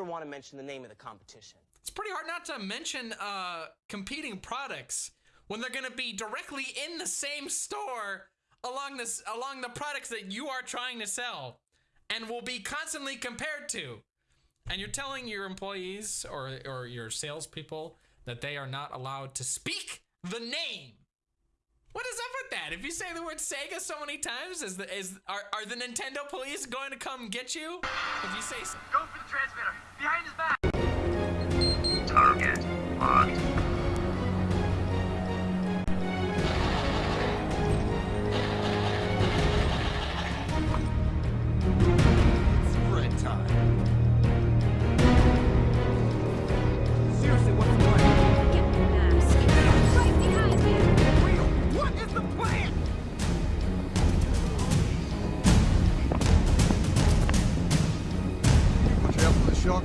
want to mention the name of the competition. It's pretty hard not to mention uh, competing products when they're going to be directly in the same store along this along the products that you are trying to sell and will be constantly compared to. And you're telling your employees or or your salespeople that they are not allowed to speak the name. What is up with that? If you say the word Sega so many times, is the is are, are the Nintendo police going to come get you? If you say Go for the transmitter. Behind his back. 需要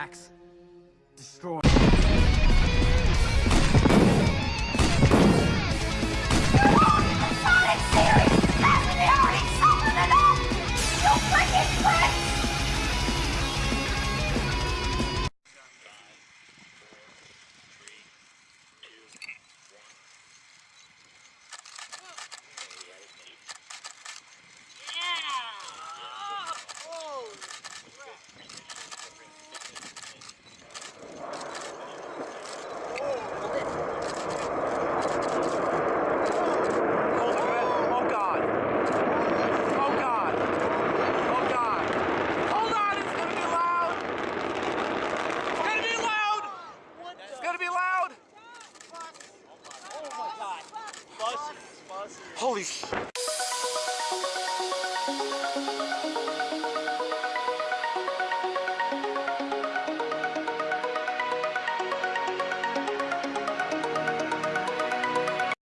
Sam. Holy sh.